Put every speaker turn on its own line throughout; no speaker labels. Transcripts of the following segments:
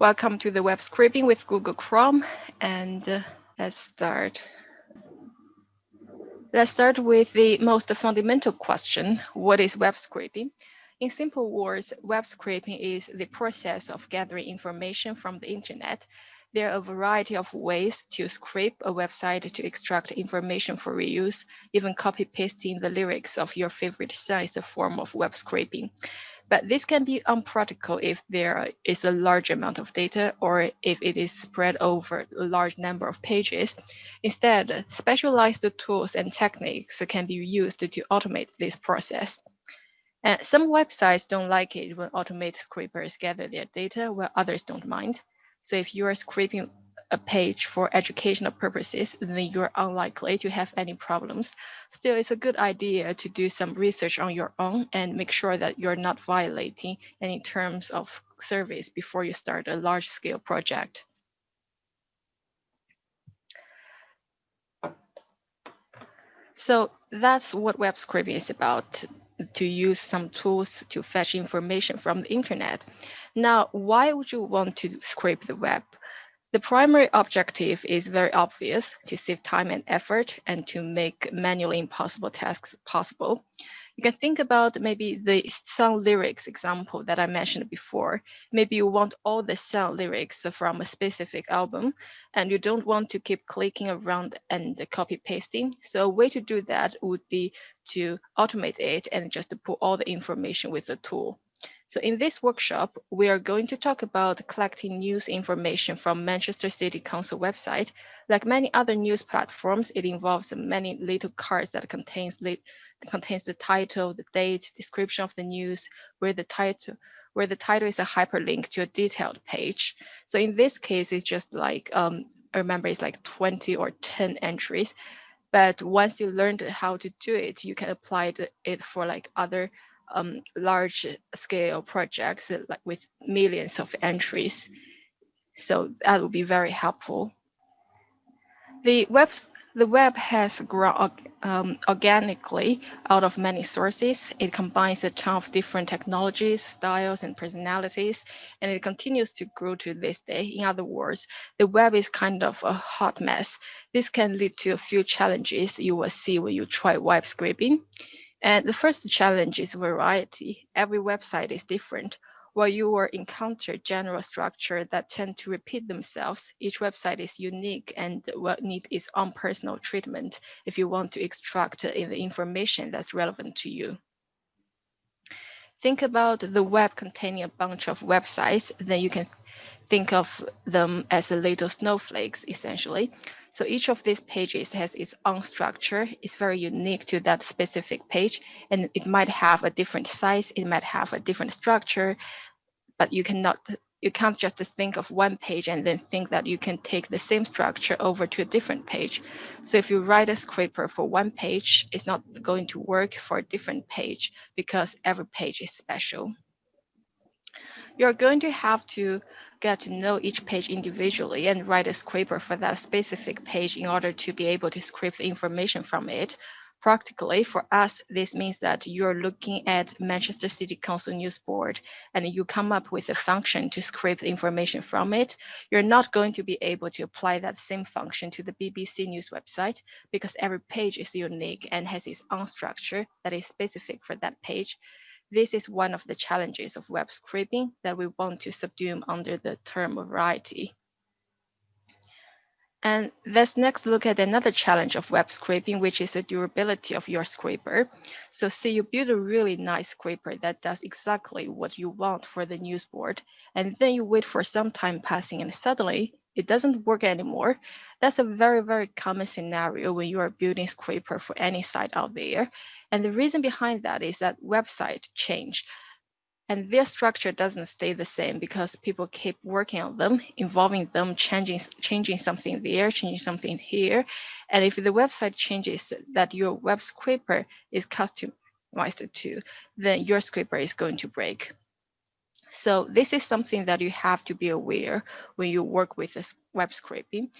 Welcome to the web scraping with Google Chrome. And uh, let's start. Let's start with the most fundamental question. What is web scraping? In simple words, web scraping is the process of gathering information from the internet. There are a variety of ways to scrape a website to extract information for reuse. Even copy pasting the lyrics of your favorite song is a form of web scraping. But this can be unpractical if there is a large amount of data or if it is spread over a large number of pages. Instead, specialized tools and techniques can be used to automate this process. And some websites don't like it when automated scrapers gather their data, while others don't mind. So if you are scraping a page for educational purposes, then you're unlikely to have any problems. Still, it's a good idea to do some research on your own and make sure that you're not violating any terms of service before you start a large scale project. So that's what web scraping is about, to use some tools to fetch information from the internet. Now, why would you want to scrape the web? The primary objective is very obvious, to save time and effort and to make manually impossible tasks possible. You can think about maybe the song lyrics example that I mentioned before. Maybe you want all the song lyrics from a specific album and you don't want to keep clicking around and copy pasting. So a way to do that would be to automate it and just to put all the information with the tool. So in this workshop, we are going to talk about collecting news information from Manchester City Council website. Like many other news platforms, it involves many little cards that contains, contains the title, the date, description of the news, where the title, where the title is a hyperlink to a detailed page. So in this case, it's just like, um, I remember it's like 20 or 10 entries. But once you learned how to do it, you can apply it for like other um, large scale projects uh, like with millions of entries. So that would be very helpful. The web, the web has grown um, organically out of many sources. It combines a ton of different technologies, styles, and personalities, and it continues to grow to this day. In other words, the web is kind of a hot mess. This can lead to a few challenges you will see when you try web scraping. And the first challenge is variety. Every website is different. While you will encounter general structure that tend to repeat themselves, each website is unique and will need its own personal treatment if you want to extract uh, the information that's relevant to you. Think about the web containing a bunch of websites, then you can think of them as little snowflakes, essentially. So each of these pages has its own structure. It's very unique to that specific page, and it might have a different size. It might have a different structure, but you cannot you can't just think of one page and then think that you can take the same structure over to a different page. So if you write a scraper for one page, it's not going to work for a different page because every page is special. You're going to have to get to know each page individually and write a scraper for that specific page in order to be able to scrape the information from it. Practically, for us, this means that you're looking at Manchester City Council News Board and you come up with a function to scrape the information from it. You're not going to be able to apply that same function to the BBC News website because every page is unique and has its own structure that is specific for that page. This is one of the challenges of web scraping that we want to subdue under the term of variety. And let's next look at another challenge of web scraping, which is the durability of your scraper. So say you build a really nice scraper that does exactly what you want for the news board, and then you wait for some time passing and suddenly it doesn't work anymore. That's a very, very common scenario when you are building scraper for any site out there. And the reason behind that is that website change and their structure doesn't stay the same because people keep working on them, involving them, changing, changing something there, changing something here. And if the website changes that your web scraper is customized to, then your scraper is going to break. So this is something that you have to be aware when you work with this web scraping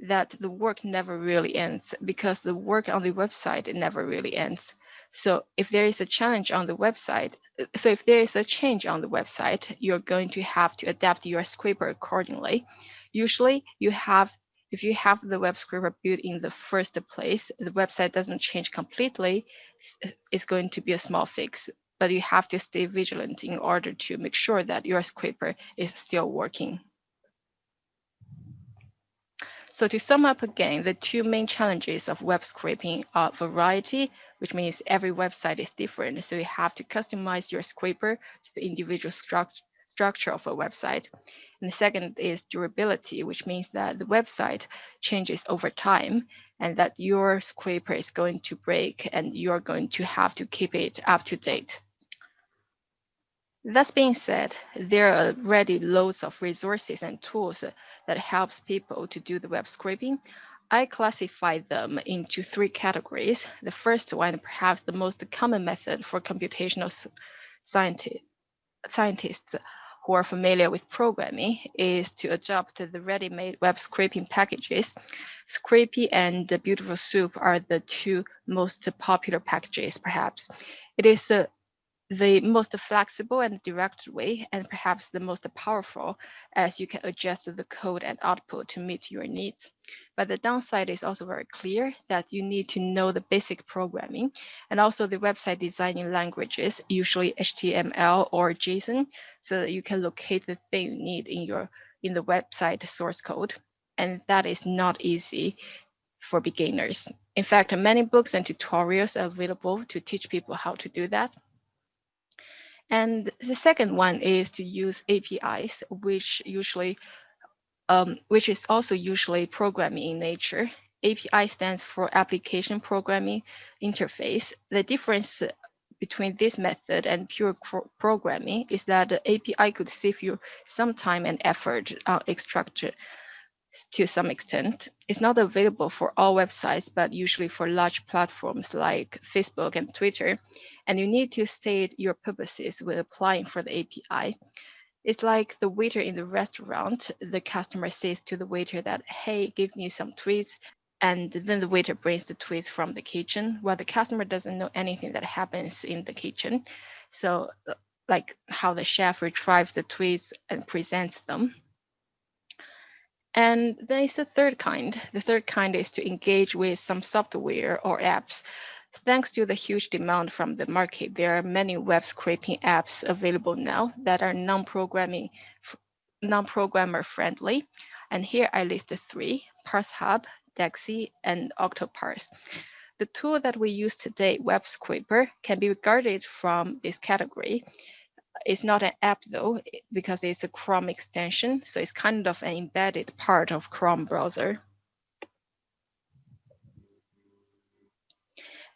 that the work never really ends because the work on the website never really ends. So if there is a challenge on the website, so if there is a change on the website, you're going to have to adapt your scraper accordingly. Usually you have, if you have the web scraper built in the first place, the website doesn't change completely, it's going to be a small fix, but you have to stay vigilant in order to make sure that your scraper is still working. So to sum up again, the two main challenges of web scraping are variety, which means every website is different. So you have to customize your scraper to the individual struct structure of a website. And the second is durability, which means that the website changes over time and that your scraper is going to break and you're going to have to keep it up to date. That being said, there are already loads of resources and tools that helps people to do the web scraping. I classify them into three categories. The first one, perhaps the most common method for computational scientists, scientists who are familiar with programming is to adopt the ready-made web scraping packages. Scrapy and Beautiful Soup are the two most popular packages, perhaps. It is a the most flexible and direct way, and perhaps the most powerful, as you can adjust the code and output to meet your needs. But the downside is also very clear that you need to know the basic programming and also the website designing languages, usually HTML or JSON, so that you can locate the thing you need in your in the website source code. And that is not easy for beginners. In fact, many books and tutorials are available to teach people how to do that. And the second one is to use APIs, which usually, um, which is also usually programming in nature. API stands for Application Programming Interface. The difference between this method and pure programming is that the API could save you some time and effort extraction to some extent. It's not available for all websites, but usually for large platforms like Facebook and Twitter. And you need to state your purposes when applying for the API. It's like the waiter in the restaurant. The customer says to the waiter that, hey, give me some tweets. And then the waiter brings the tweets from the kitchen while the customer doesn't know anything that happens in the kitchen. So like how the chef retrieves the tweets and presents them. And there is a third kind. The third kind is to engage with some software or apps. Thanks to the huge demand from the market, there are many web scraping apps available now that are non-programming, non-programmer friendly. And here I list three, ParseHub, Dexi, and Octoparse. The tool that we use today, Web Scraper, can be regarded from this category it's not an app though, because it's a Chrome extension. So it's kind of an embedded part of Chrome browser.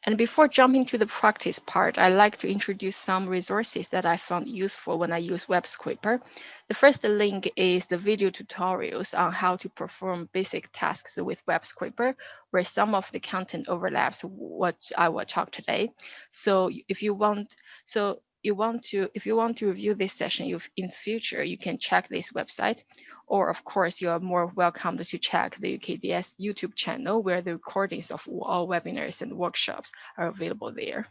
And before jumping to the practice part, I like to introduce some resources that I found useful when I use Web Scraper. The first link is the video tutorials on how to perform basic tasks with Web Scraper, where some of the content overlaps what I will talk today. So if you want, so you want to, if you want to review this session you, in future, you can check this website. Or of course, you are more welcome to check the UKDS YouTube channel where the recordings of all webinars and workshops are available there.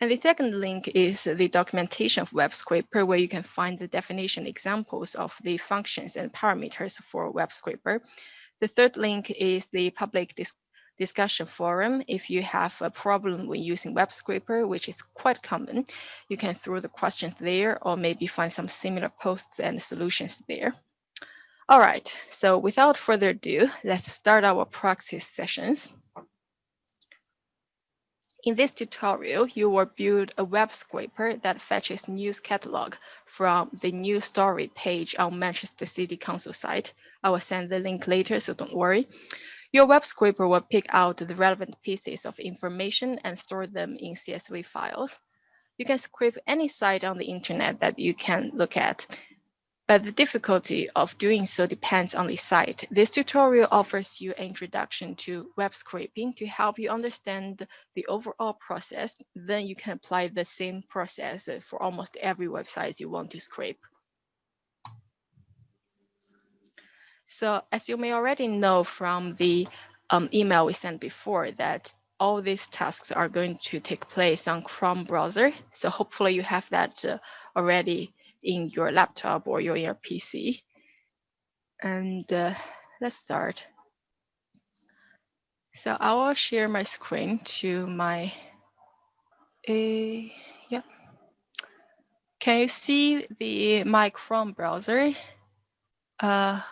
And the second link is the documentation of Web Scraper, where you can find the definition examples of the functions and parameters for Web Scraper. The third link is the public discussion forum. If you have a problem when using Web Scraper, which is quite common, you can throw the questions there or maybe find some similar posts and solutions there. All right, so without further ado, let's start our practice sessions. In this tutorial, you will build a web scraper that fetches news catalog from the news story page on Manchester City Council site. I will send the link later, so don't worry. Your web scraper will pick out the relevant pieces of information and store them in CSV files. You can scrape any site on the internet that you can look at, but the difficulty of doing so depends on the site. This tutorial offers you an introduction to web scraping to help you understand the overall process. Then you can apply the same process for almost every website you want to scrape. So as you may already know from the um, email we sent before that all these tasks are going to take place on Chrome browser. So hopefully you have that uh, already in your laptop or your, your PC. And uh, let's start. So I will share my screen to my, uh, yeah. Can you see the my Chrome browser? Uh,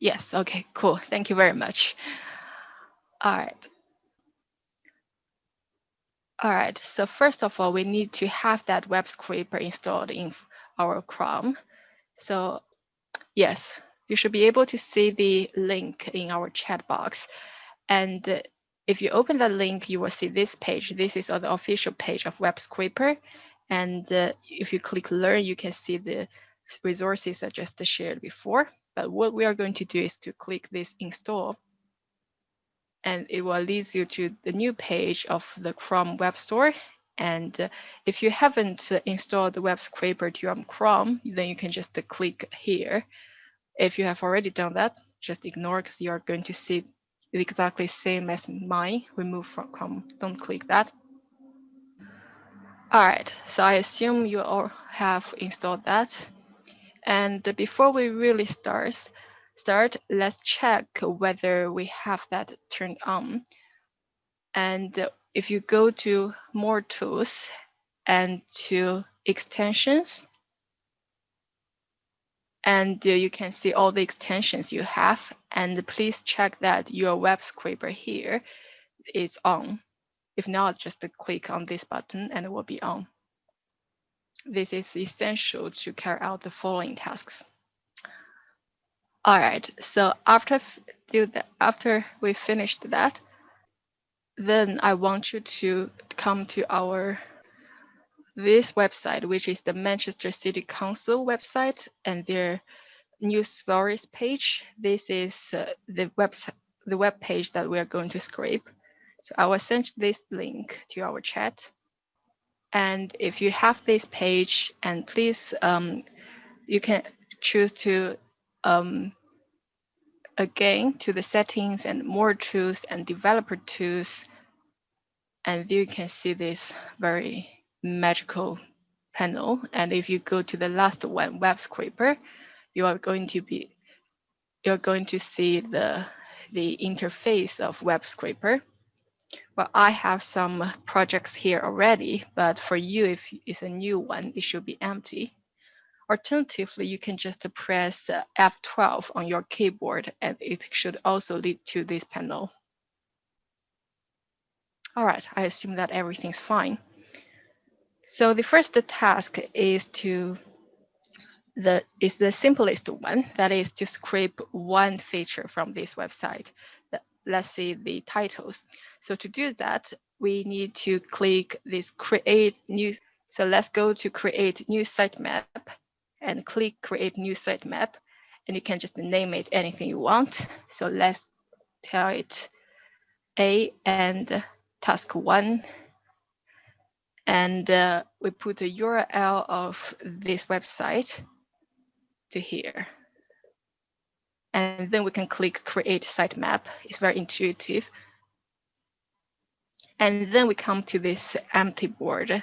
yes, okay, cool. Thank you very much. All right. All right, so first of all, we need to have that web scraper installed in our Chrome. So yes, you should be able to see the link in our chat box. And if you open that link, you will see this page. This is the official page of Web Scraper. And uh, if you click Learn, you can see the resources I just shared before. But what we are going to do is to click this Install and it will lead you to the new page of the Chrome Web Store. And uh, if you haven't uh, installed the web scraper to your Chrome, then you can just uh, click here. If you have already done that, just ignore because you are going to see exactly same as mine, remove from Chrome. Don't click that. All right, so I assume you all have installed that. And before we really start, start, let's check whether we have that turned on. And if you go to more tools and to extensions, and you can see all the extensions you have. And please check that your web scraper here is on. If not, just click on this button and it will be on. This is essential to carry out the following tasks. All right, so after do that, after we finished that, then I want you to come to our this website, which is the Manchester City Council website and their news stories page. This is uh, the website, the web page that we are going to scrape. So I will send this link to our chat. And if you have this page, and please, um, you can choose to um, again to the settings and more tools and developer tools. And you can see this very magical panel. And if you go to the last one, web scraper, you are going to be you're going to see the the interface of web scraper. I have some projects here already, but for you, if it's a new one, it should be empty. Alternatively, you can just press uh, F12 on your keyboard and it should also lead to this panel. All right, I assume that everything's fine. So the first task is to the is the simplest one, that is to scrape one feature from this website. Let's see the titles. So to do that, we need to click this create new. So let's go to create new sitemap and click create new sitemap. And you can just name it anything you want. So let's tell it A and task one. And uh, we put the URL of this website to here. And then we can click create sitemap. It's very intuitive. And then we come to this empty board.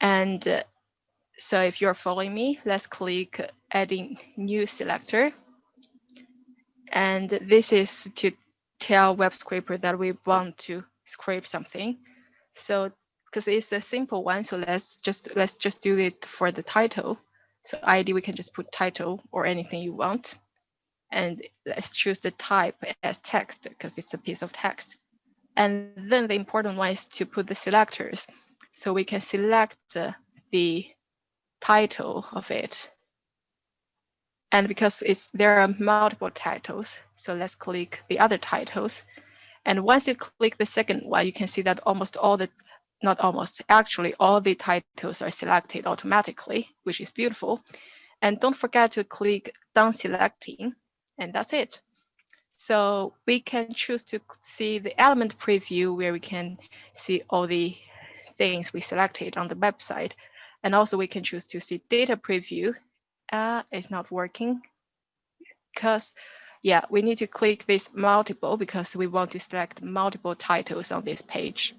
And uh, so if you're following me, let's click adding new selector. And this is to tell web scraper that we want to scrape something. So because it's a simple one, so let's just let's just do it for the title. So ID we can just put title or anything you want. And let's choose the type as text because it's a piece of text. And then the important one is to put the selectors. So we can select uh, the title of it. And because it's there are multiple titles, so let's click the other titles. And once you click the second one, you can see that almost all the, not almost, actually all the titles are selected automatically, which is beautiful. And don't forget to click done selecting, and that's it. So we can choose to see the element preview where we can see all the things we selected on the website. And also we can choose to see data preview. Uh, it's not working because yeah, we need to click this multiple because we want to select multiple titles on this page.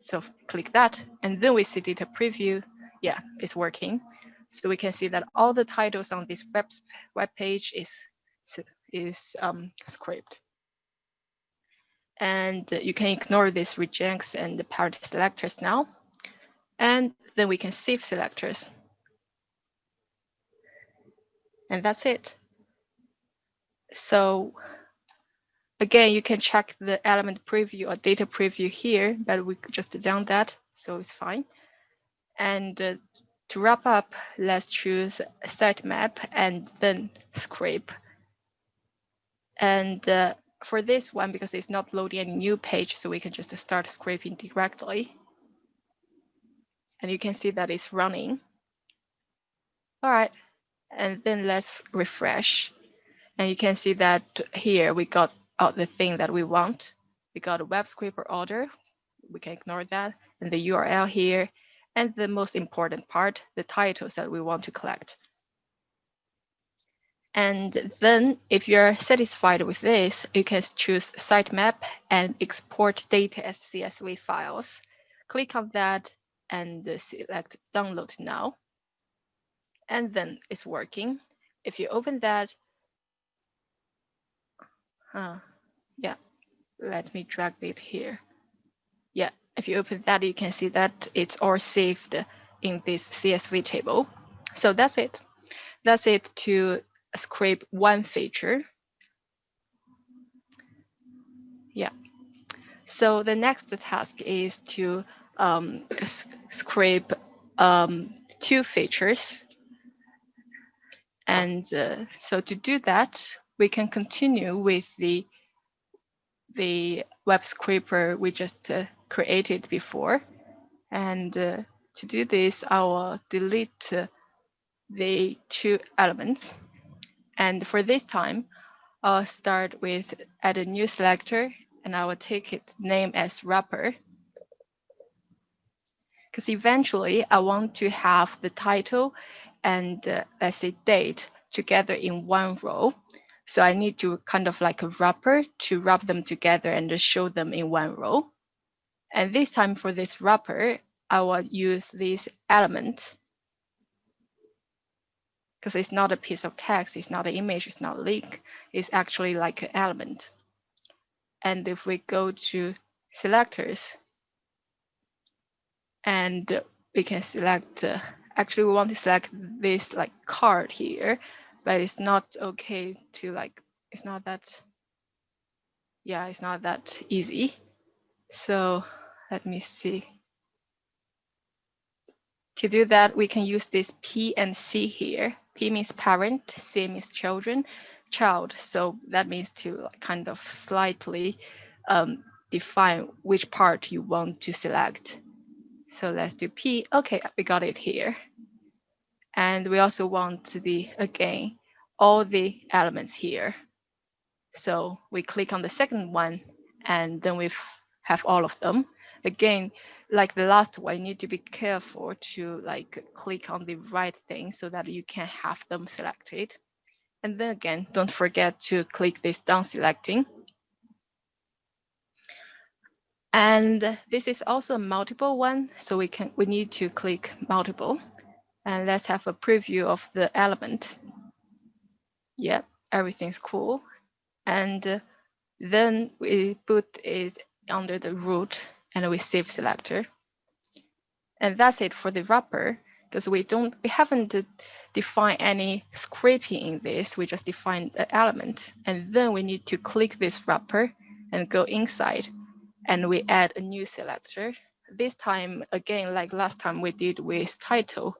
So click that, and then we see data preview. Yeah, it's working. So we can see that all the titles on this web, web page is, is um, scraped. And you can ignore these regex and the parent selectors now. And then we can save selectors. And that's it. So again, you can check the element preview or data preview here, but we just done that, so it's fine. And uh, to wrap up, let's choose sitemap and then scrape. And uh, for this one, because it's not loading any new page, so we can just start scraping directly. And you can see that it's running. All right, and then let's refresh. And you can see that here we got the thing that we want. We got a web scraper order. We can ignore that. And the URL here. And the most important part, the titles that we want to collect. And then if you're satisfied with this, you can choose sitemap and export data as CSV files. Click on that and select download now. And then it's working. If you open that, uh, yeah, let me drag it here. Yeah, if you open that, you can see that it's all saved in this CSV table. So that's it. That's it to scrape one feature. Yeah. So the next task is to um, scrape um, two features. And uh, so to do that, we can continue with the the web scraper we just uh, created before. And uh, to do this, I will delete uh, the two elements. And for this time, I'll start with add a new selector and I will take it name as wrapper. Because eventually I want to have the title and uh, let's say date together in one row. So I need to kind of like a wrapper to wrap them together and show them in one row. And this time for this wrapper, I will use this element because it's not a piece of text, it's not an image, it's not a link, it's actually like an element. And if we go to selectors, and we can select, uh, actually we want to select this like card here, but it's not okay to like, it's not that, yeah, it's not that easy. So let me see. To do that, we can use this P and C here. P means parent, C means children, child. So that means to kind of slightly um, define which part you want to select. So let's do P. Okay, we got it here. And we also want the, again, all the elements here. So we click on the second one and then we have all of them. Again, like the last one, you need to be careful to like click on the right thing so that you can have them selected. And then again, don't forget to click this done selecting. And this is also a multiple one, so we can we need to click multiple. And let's have a preview of the element. Yep, everything's cool. And then we put it under the root and we save selector. And that's it for the wrapper because we don't we haven't defined any scraping in this. We just defined the element. And then we need to click this wrapper and go inside and we add a new selector. This time, again, like last time we did with title,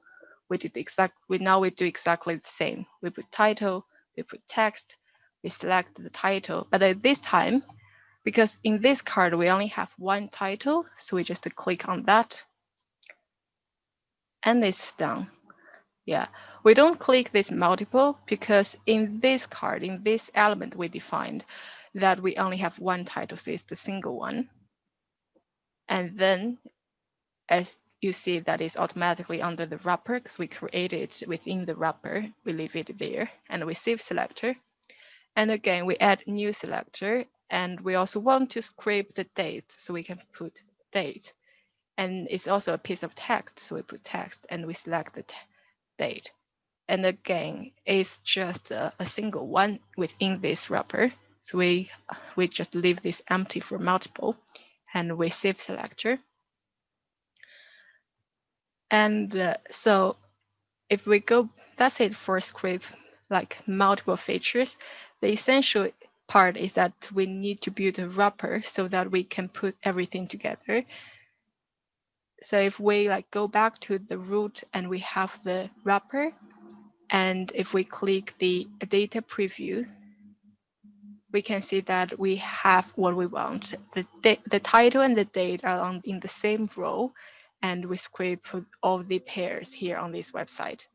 we did exact, we now we do exactly the same. We put title, we put text, we select the title, but at this time, because in this card, we only have one title, so we just click on that and it's done. Yeah, we don't click this multiple because in this card, in this element we defined that we only have one title, so it's the single one. And then as you see that is automatically under the wrapper because we create it within the wrapper, we leave it there and we save selector. And again, we add new selector and we also want to scrape the date. So we can put date. And it's also a piece of text. So we put text and we select the date. And again, it's just a, a single one within this wrapper. So we, we just leave this empty for multiple and we save selector. And uh, so if we go, that's it for scrape like multiple features. The essential part is that we need to build a wrapper so that we can put everything together. So if we like go back to the root and we have the wrapper, and if we click the data preview, we can see that we have what we want. The, the title and the date are on, in the same row, and we scrape all the pairs here on this website.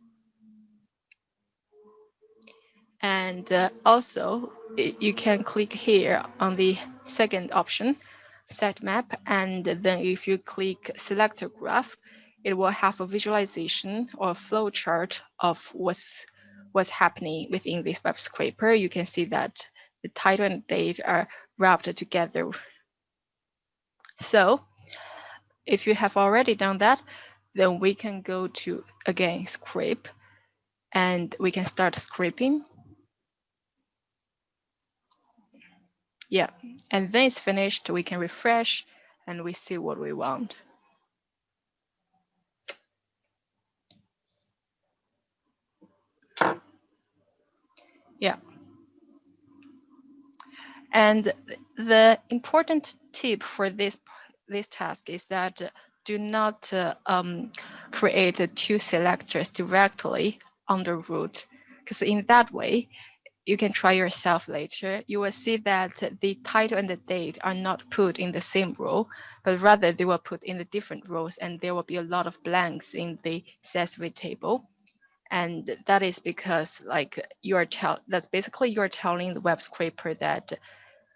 And uh, also, you can click here on the second option, sitemap. and then if you click selector graph, it will have a visualization or flow chart of what's what's happening within this web scraper. You can see that the title and date are wrapped together. So if you have already done that, then we can go to, again, scrape, and we can start scraping. Yeah, and then it's finished. We can refresh and we see what we want. Yeah. And the important tip for this this task is that do not uh, um, create two selectors directly on the root, because in that way, you can try yourself later. You will see that the title and the date are not put in the same row, but rather they were put in the different rows, and there will be a lot of blanks in the CSV table. And that is because like you are tell that's basically you're telling the web scraper that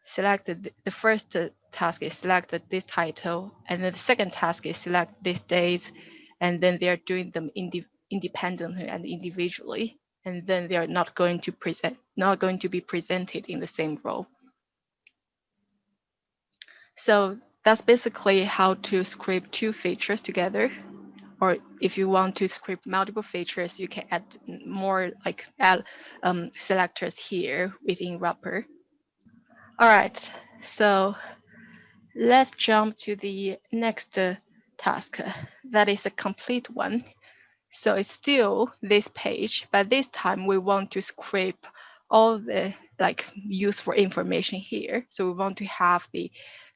selected the first task is select this title, and then the second task is select these dates, and then they're doing them indi independently and individually, and then they are not going to present, not going to be presented in the same row. So that's basically how to scrape two features together. Or if you want to scrape multiple features, you can add more like add um, selectors here within wrapper. All right, so let's jump to the next uh, task. That is a complete one. So it's still this page, but this time we want to scrape all the like useful information here. So we want to have the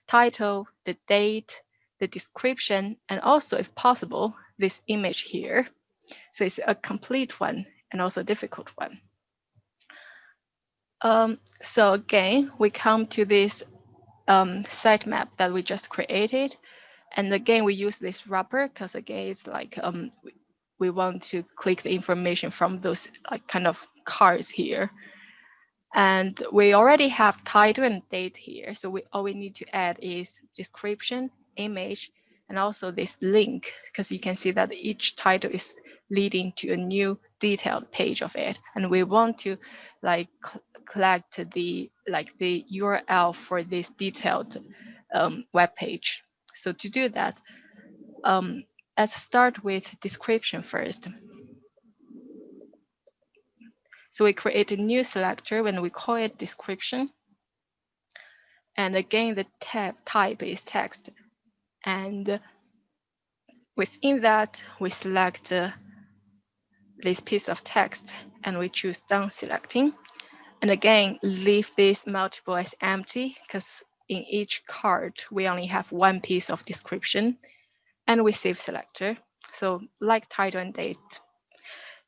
title, the date, the description, and also if possible, this image here. So it's a complete one and also a difficult one. Um, so again, we come to this um, sitemap that we just created. And again, we use this wrapper because again, it's like um, we, want to click the information from those like kind of cards here. And we already have title and date here. So we all we need to add is description, image, and also this link, because you can see that each title is leading to a new detailed page of it. And we want to like collect the like the URL for this detailed um, web page. So to do that, um, let's start with description first. So we create a new selector when we call it description. And again, the tab type is text. And within that, we select uh, this piece of text and we choose done selecting. And again, leave this multiple as empty because in each card, we only have one piece of description and we save selector. So like title and date,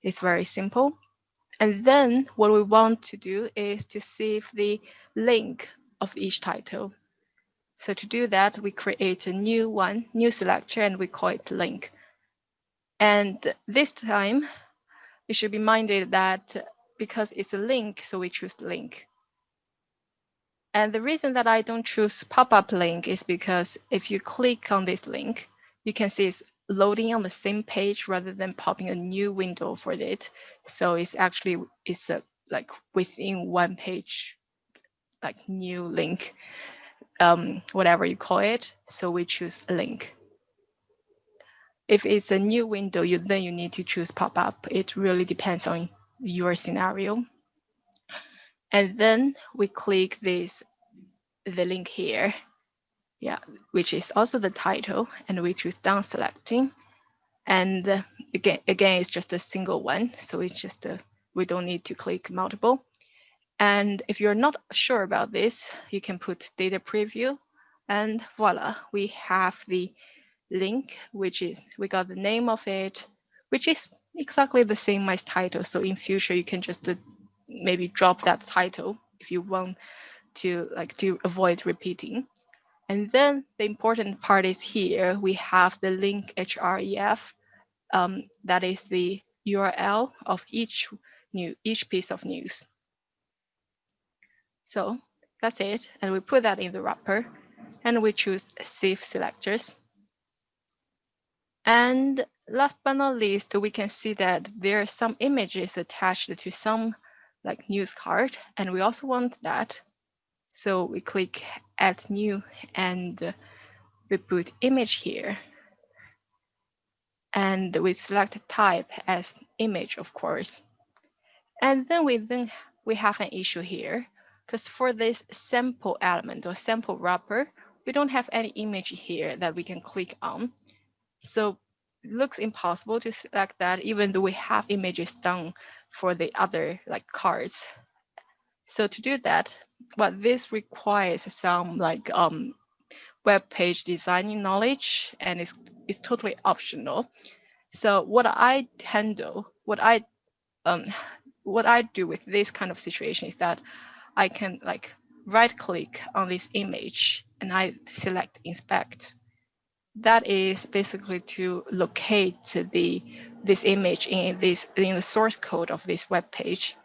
it's very simple. And then what we want to do is to save the link of each title. So to do that, we create a new one, new selector, and we call it link. And this time, it should be minded that because it's a link, so we choose link. And the reason that I don't choose pop-up link is because if you click on this link, you can see it's loading on the same page rather than popping a new window for it. So it's actually it's a like within one page, like new link, um, whatever you call it. So we choose link. If it's a new window, you then you need to choose pop-up. It really depends on your scenario. And then we click this, the link here, yeah, which is also the title, and we choose done selecting. And uh, again, again, it's just a single one, so it's just a, we don't need to click multiple. And if you're not sure about this, you can put data preview, and voila, we have the link, which is we got the name of it, which is exactly the same as title. So in future, you can just uh, maybe drop that title if you want to like to avoid repeating. And then the important part is here, we have the link href. Um, that is the URL of each new each piece of news. So that's it. And we put that in the wrapper and we choose save selectors. And last but not least, we can see that there are some images attached to some like news card, and we also want that. So we click add new and we put image here. And we select type as image, of course. And then we then we have an issue here because for this sample element or sample wrapper, we don't have any image here that we can click on. So it looks impossible to select that even though we have images done for the other like cards. So to do that, what this requires some like um, web page designing knowledge and it's, it's totally optional. So what I handle, what I um, what I do with this kind of situation is that I can like right click on this image and I select inspect that is basically to locate the this image in this in the source code of this web page.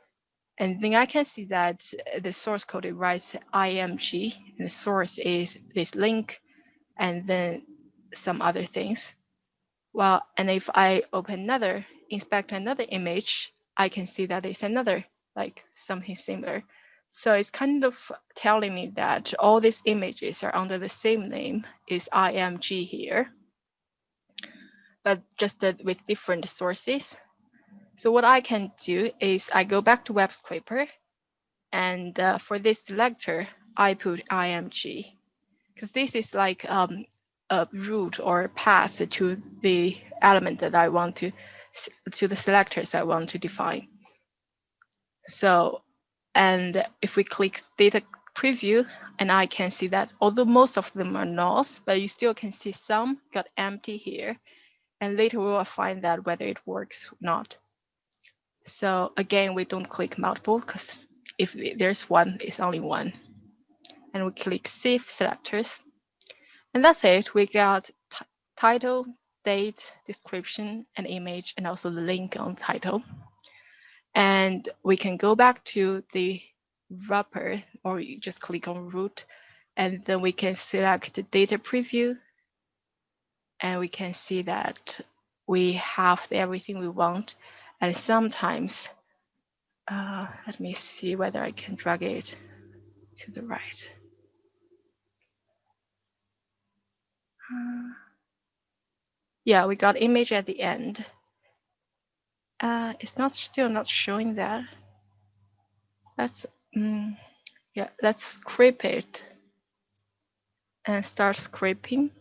And then I can see that the source code it writes IMG and the source is this link and then some other things. Well, and if I open another, inspect another image, I can see that it's another like something similar. So it's kind of telling me that all these images are under the same name is IMG here, but just uh, with different sources. So what I can do is I go back to web scraper and uh, for this selector, I put IMG because this is like um, a route or path to the element that I want to, to the selectors I want to define. So and if we click data preview, and I can see that although most of them are nulls, but you still can see some got empty here. And later we will find that whether it works or not. So again, we don't click multiple because if there's one, it's only one. And we click save selectors. And that's it. We got title, date, description, and image, and also the link on title. And we can go back to the wrapper or you just click on root and then we can select the data preview and we can see that we have everything we want and sometimes uh, let me see whether I can drag it to the right. Uh, yeah, we got image at the end. Uh, it's not still not showing that. Let's mm, yeah, let's scrape it and start scraping.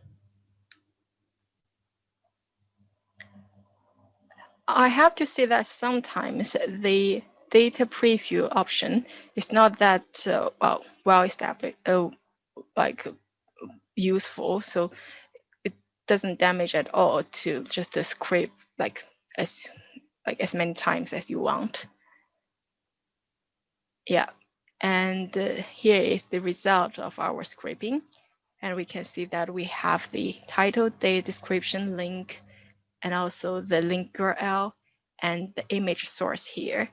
I have to say that sometimes the data preview option is not that uh, well well established, uh, like useful. So it doesn't damage at all to just uh, scrape like as like as many times as you want. Yeah, and uh, here is the result of our scraping. And we can see that we have the title, date description link, and also the link URL and the image source here.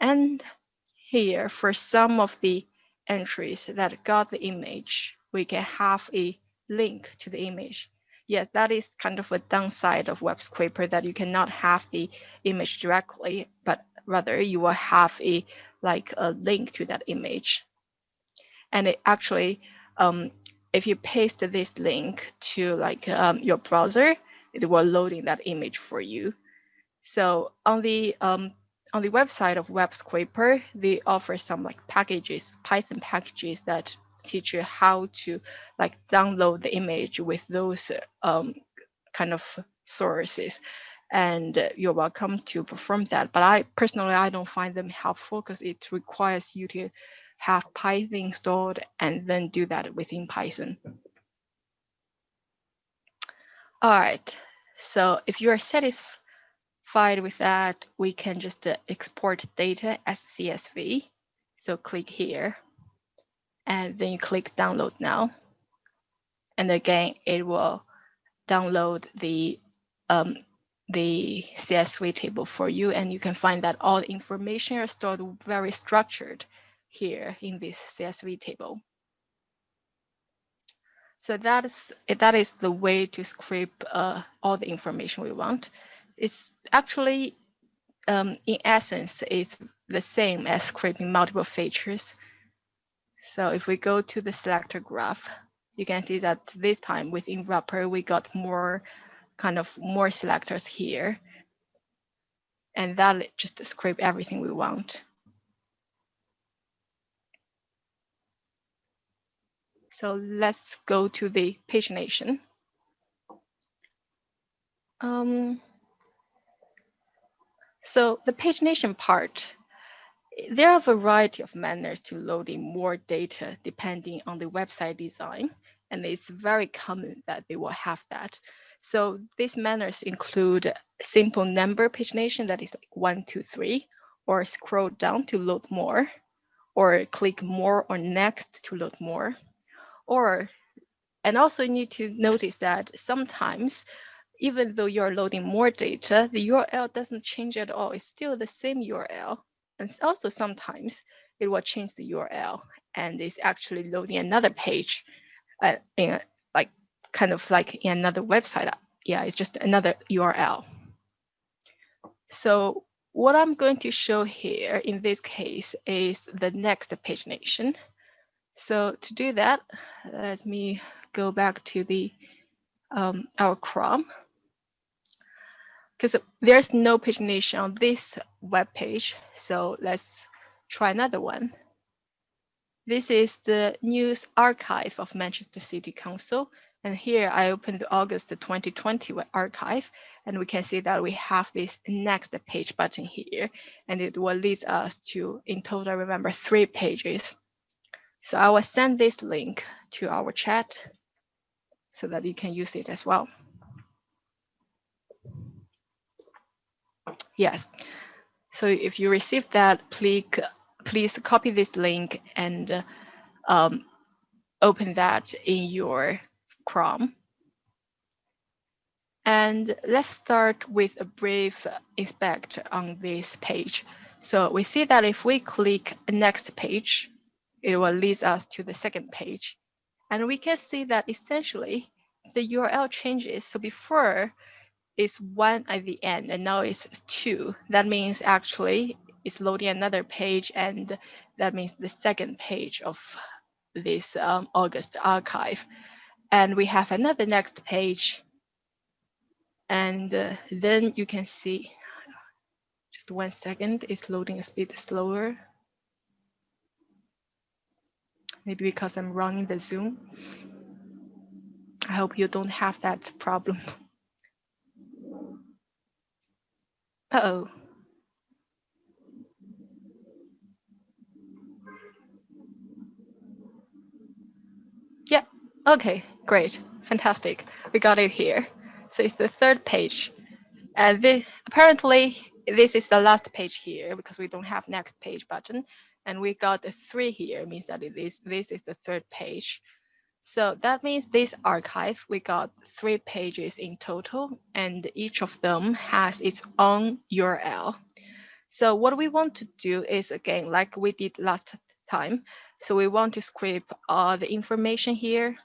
And here, for some of the entries that got the image, we can have a link to the image yes, that is kind of a downside of web scraper that you cannot have the image directly, but rather you will have a like a link to that image. And it actually, um, if you paste this link to like um, your browser, it will load in that image for you. So on the um, on the website of Web Scraper, they offer some like packages, Python packages that teach you how to like download the image with those um, kind of sources and you're welcome to perform that. But I personally, I don't find them helpful because it requires you to have Python installed and then do that within Python. All right, so if you are satisfied with that, we can just uh, export data as CSV. So click here and then you click download now. And again, it will download the um, the CSV table for you, and you can find that all the information are stored very structured here in this CSV table. So that is that is the way to scrape uh, all the information we want. It's actually, um, in essence, it's the same as scraping multiple features. So if we go to the selector graph, you can see that this time within wrapper, we got more kind of more selectors here. And that just scrape everything we want. So let's go to the pagination. Um, so the pagination part, there are a variety of manners to loading more data depending on the website design. And it's very common that they will have that. So these manners include simple number pagination that is like one, two, three, or scroll down to load more, or click more or next to load more or and also you need to notice that sometimes even though you're loading more data, the URL doesn't change at all. It's still the same URL. And also sometimes it will change the URL and it's actually loading another page uh, in like kind of like in another website. Yeah, it's just another URL. So what I'm going to show here in this case is the next pagination. So to do that, let me go back to the um, our Chrome because there's no pagination on this web page. So let's try another one. This is the news archive of Manchester City Council. And here I opened the August 2020 archive, and we can see that we have this next page button here, and it will lead us to, in total, remember, three pages. So I will send this link to our chat so that you can use it as well. Yes. So if you receive that, please, please copy this link and um, open that in your Chrome. And let's start with a brief inspect on this page. So we see that if we click next page, it will lead us to the second page. And we can see that essentially the URL changes. So before it's one at the end and now it's two. That means actually it's loading another page and that means the second page of this um, August archive. And we have another next page. And uh, then you can see, just one second, it's loading a bit slower maybe because I'm running the Zoom. I hope you don't have that problem. Uh-oh. Yeah, okay, great, fantastic. We got it here. So it's the third page. And this, apparently, this is the last page here because we don't have next page button and we got a three here means that it is this is the third page. So that means this archive, we got three pages in total, and each of them has its own URL. So what we want to do is, again, like we did last time, so we want to scrape all the information here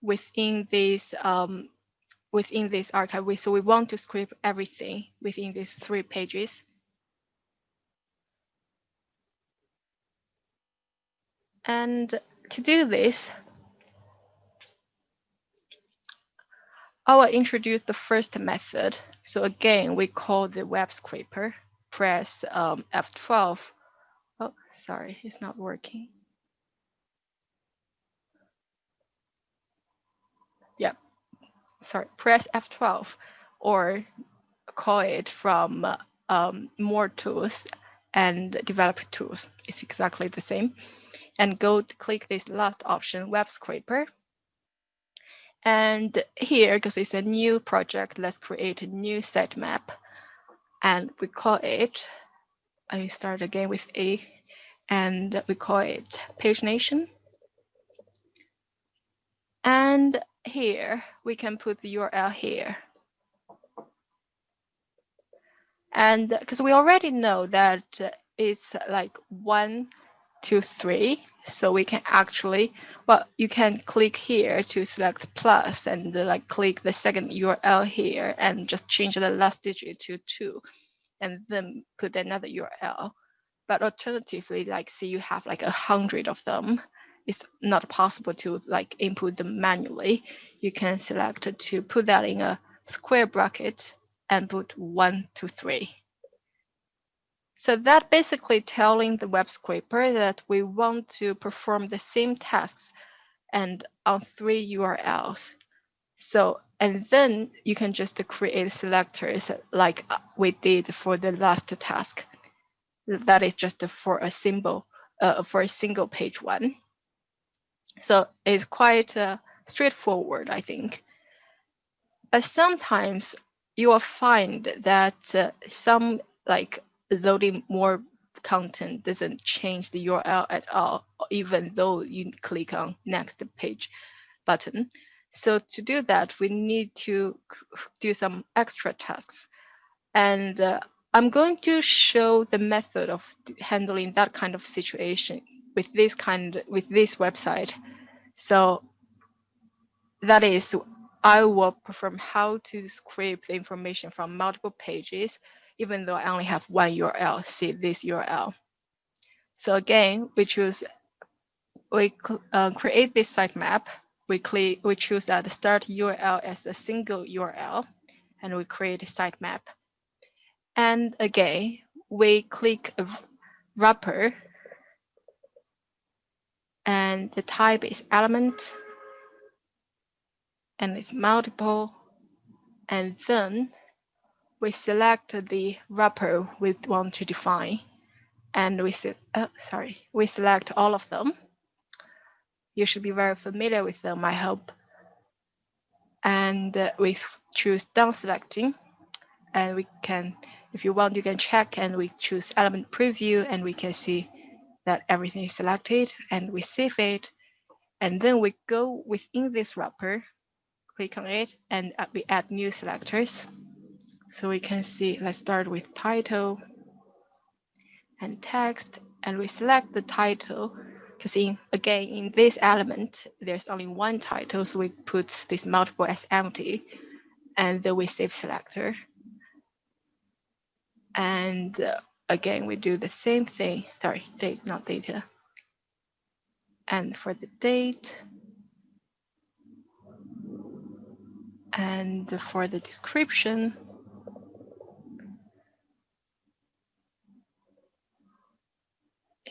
within this um, within this archive. We, so we want to scrape everything within these three pages. And to do this, I will introduce the first method. So again, we call the web scraper. Press um, F12. Oh, sorry, it's not working. Yep, sorry, press F12 or call it from um, more tools and develop tools. It's exactly the same. And go click this last option, web scraper. And here, because it's a new project, let's create a new sitemap. And we call it, I start again with A, and we call it pagination. And here, we can put the URL here. And because we already know that it's like one, two, three, so we can actually, well, you can click here to select plus and uh, like click the second URL here and just change the last digit to two and then put another URL. But alternatively, like say you have like a hundred of them, it's not possible to like input them manually. You can select to put that in a square bracket and put one, two, three. So that basically telling the web scraper that we want to perform the same tasks and on three URLs. So, and then you can just create selectors like we did for the last task. That is just for a symbol, uh, for a single page one. So it's quite uh, straightforward, I think. But sometimes you will find that uh, some like loading more content doesn't change the URL at all, even though you click on next page button. So to do that, we need to do some extra tasks. And uh, I'm going to show the method of handling that kind of situation with this kind with this website. So that is, I will perform how to scrape the information from multiple pages even though I only have one URL, see this URL. So again, we choose, we uh, create this sitemap. We, click, we choose that start URL as a single URL, and we create a sitemap. And again, we click wrapper, and the type is element, and it's multiple, and then we select the wrapper we want to define and we oh, sorry, we select all of them. You should be very familiar with them, I hope. And uh, we choose done selecting and we can, if you want, you can check and we choose element preview and we can see that everything is selected and we save it. And then we go within this wrapper, click on it and we add new selectors. So we can see, let's start with title and text, and we select the title because in again in this element there's only one title, so we put this multiple as empty, and then we save selector. And uh, again, we do the same thing. Sorry, date, not data. And for the date, and for the description,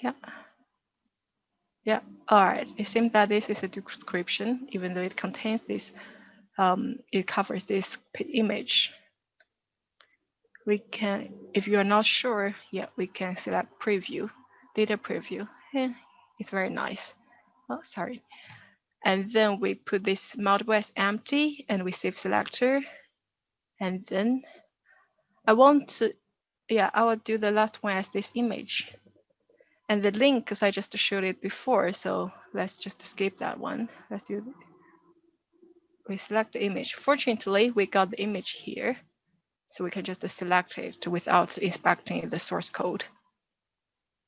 Yeah. Yeah, all right. It seems that this is a description, even though it contains this, um, it covers this image. We can, if you are not sure, yeah, we can select preview, data preview. Yeah, it's very nice. Oh, sorry. And then we put this as empty and we save selector. And then I want to, yeah, I will do the last one as this image. And the link, because I just showed it before, so let's just skip that one. Let's do, we select the image. Fortunately, we got the image here, so we can just select it without inspecting the source code.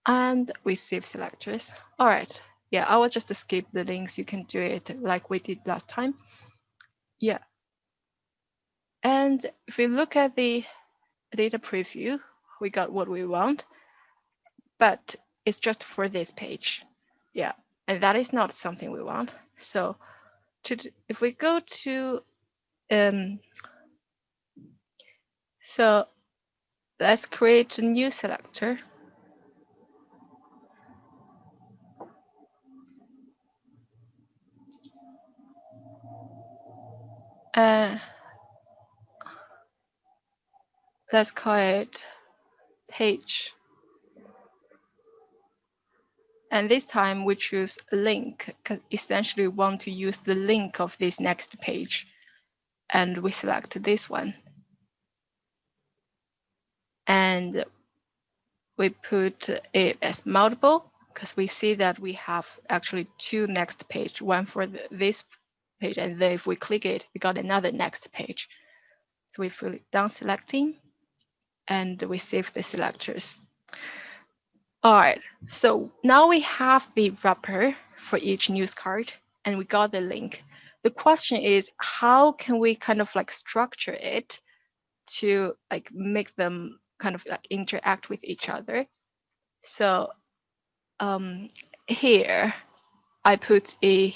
And we save selectors. All right, yeah, I will just skip the links. You can do it like we did last time. Yeah. And if we look at the data preview, we got what we want, but it's just for this page. Yeah, and that is not something we want. So to, if we go to, um, so let's create a new selector. Uh, let's call it page. And this time we choose link because essentially we want to use the link of this next page. And we select this one. And we put it as multiple because we see that we have actually two next page, one for the, this page. And then if we click it, we got another next page. So we feel done selecting and we save the selectors. All right, so now we have the wrapper for each news card and we got the link. The question is, how can we kind of like structure it to like make them kind of like interact with each other? So um, here I put a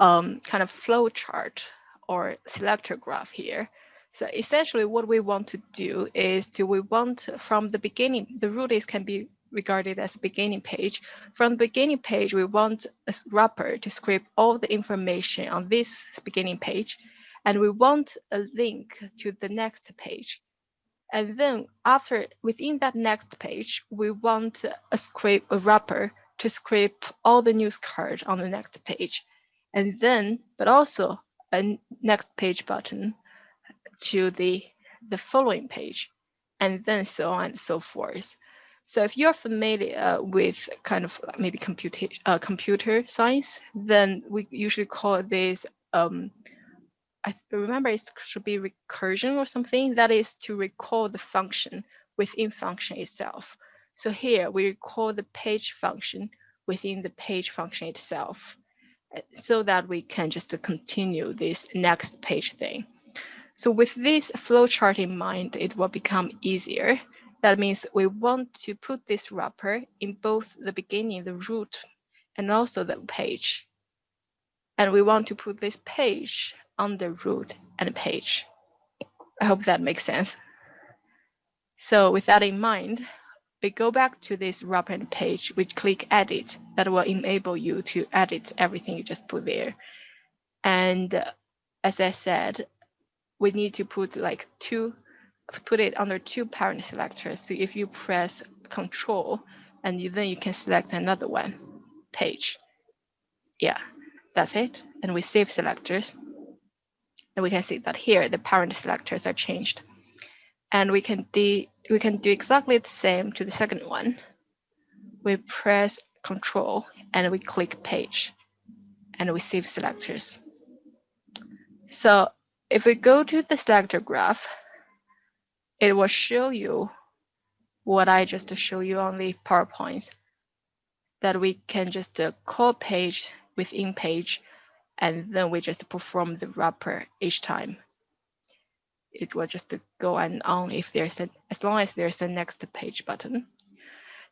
um, kind of flow chart or selector graph here. So essentially what we want to do is do we want from the beginning, the root is can be regarded as beginning page. From the beginning page, we want a wrapper to scrape all the information on this beginning page, and we want a link to the next page. And then after, within that next page, we want a scrape, a wrapper to scrape all the news card on the next page. And then, but also a next page button to the, the following page, and then so on and so forth. So if you're familiar with kind of maybe computer uh, computer science, then we usually call this um, I remember it should be recursion or something. That is to recall the function within function itself. So here we recall the page function within the page function itself, so that we can just continue this next page thing. So with this flowchart in mind, it will become easier that means we want to put this wrapper in both the beginning, the root, and also the page. And we want to put this page on the root and page. I hope that makes sense. So with that in mind, we go back to this wrapper and page, we click edit. That will enable you to edit everything you just put there. And uh, as I said, we need to put like two put it under two parent selectors. So if you press control and then you can select another one page. Yeah, that's it. And we save selectors. And we can see that here the parent selectors are changed. And we can do we can do exactly the same to the second one. We press control and we click page and we save selectors. So if we go to the selector graph, it will show you what I just show you on the PowerPoints that we can just uh, call page within page and then we just perform the wrapper each time. It will just go and on if there's a, as long as there's a next page button.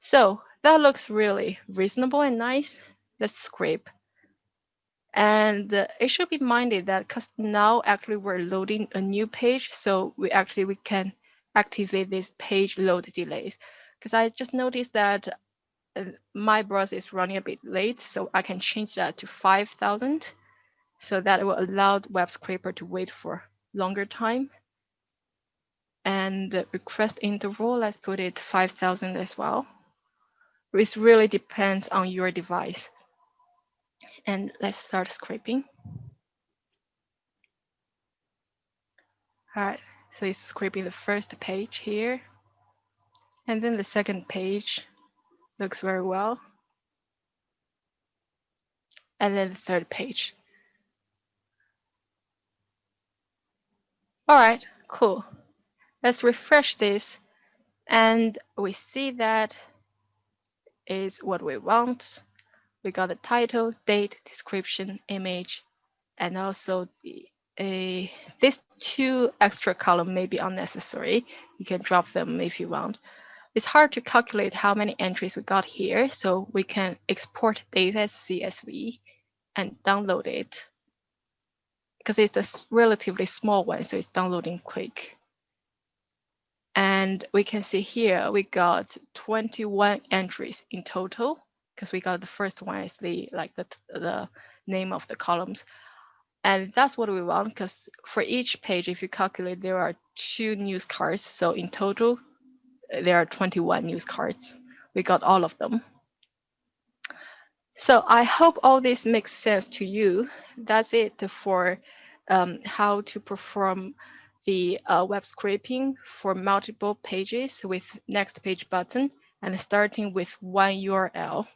So that looks really reasonable and nice. Let's scrape. And uh, it should be minded that because now actually we're loading a new page, so we actually we can activate this page load delays because I just noticed that uh, my browser is running a bit late, so I can change that to 5,000. So that will allow web scraper to wait for longer time. And request interval, let's put it 5,000 as well. It really depends on your device. And let's start scraping. All right. So it's scraping the first page here. And then the second page looks very well. And then the third page. All right, cool. Let's refresh this. And we see that is what we want. We got the title, date, description, image, and also the eh, a this two extra column may be unnecessary. You can drop them if you want. It's hard to calculate how many entries we got here, so we can export data as CSV and download it because it's a relatively small one, so it's downloading quick. And we can see here we got 21 entries in total because we got the first one is the like the, the name of the columns. And that's what we want because for each page, if you calculate, there are two news cards. So in total, there are 21 news cards. We got all of them. So I hope all this makes sense to you. That's it for um, how to perform the uh, web scraping for multiple pages with next page button and starting with one URL.